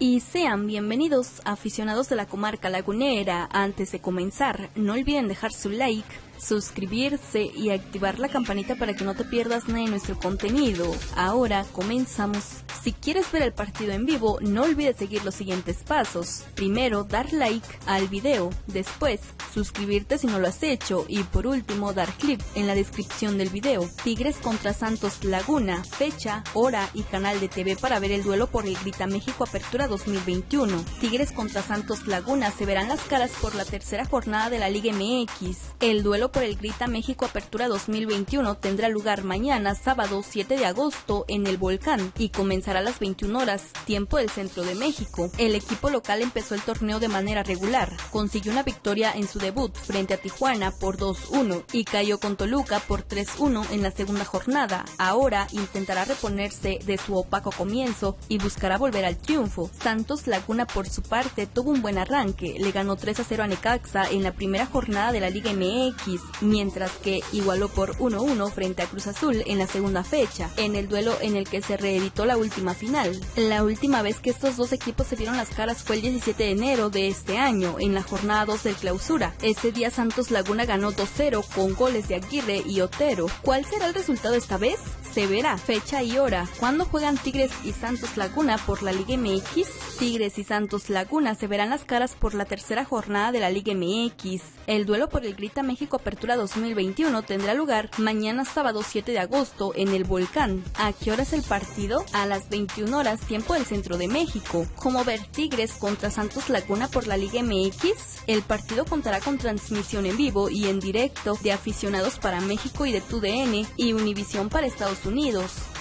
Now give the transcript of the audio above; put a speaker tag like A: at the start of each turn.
A: Y sean bienvenidos aficionados de la comarca lagunera. Antes de comenzar, no olviden dejar su like, suscribirse y activar la campanita para que no te pierdas nada de nuestro contenido. Ahora comenzamos. Si quieres ver el partido en vivo, no olvides seguir los siguientes pasos. Primero, dar like al video. Después, suscribirte si no lo has hecho. Y por último, dar clic en la descripción del video. Tigres contra Santos Laguna. Fecha, hora y canal de TV para ver el duelo por el Grita México Apertura 2021. Tigres contra Santos Laguna se verán las caras por la tercera jornada de la Liga MX. El duelo por el Grita México Apertura 2021 tendrá lugar mañana, sábado 7 de agosto, en el Volcán y comenzará a las 21 horas, tiempo del centro de México. El equipo local empezó el torneo de manera regular, consiguió una victoria en su debut frente a Tijuana por 2-1 y cayó con Toluca por 3-1 en la segunda jornada. Ahora intentará reponerse de su opaco comienzo y buscará volver al triunfo. Santos Laguna por su parte tuvo un buen arranque, le ganó 3-0 a Necaxa en la primera jornada de la Liga MX, mientras que igualó por 1-1 frente a Cruz Azul en la segunda fecha, en el duelo en el que se reeditó la última final. La última vez que estos dos equipos se vieron las caras fue el 17 de enero de este año, en la jornada 2 del clausura. Ese día Santos Laguna ganó 2-0 con goles de Aguirre y Otero. ¿Cuál será el resultado esta vez? Se verá fecha y hora. ¿Cuándo juegan Tigres y Santos Laguna por la Liga MX? Tigres y Santos Laguna se verán las caras por la tercera jornada de la Liga MX. El duelo por el Grita México Apertura 2021 tendrá lugar mañana sábado 7 de agosto en el Volcán. ¿A qué hora es el partido? A las 21 horas tiempo del centro de México. Como ver Tigres contra Santos Laguna por la Liga MX, el partido contará con transmisión en vivo y en directo de aficionados para México y de TUDN y Univisión para Estados Unidos.